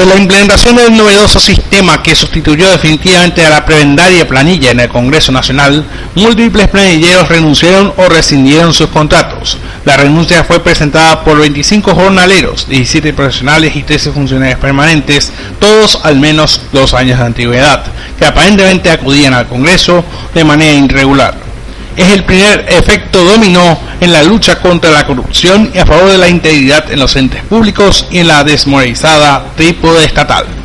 Desde la implementación del novedoso sistema que sustituyó definitivamente a la prebendaria planilla en el Congreso Nacional, múltiples planilleros renunciaron o rescindieron sus contratos. La renuncia fue presentada por 25 jornaleros, 17 profesionales y 13 funcionarios permanentes, todos al menos dos años de antigüedad, que aparentemente acudían al Congreso de manera irregular es el primer efecto dominó en la lucha contra la corrupción y a favor de la integridad en los entes públicos y en la desmoralizada trípode estatal.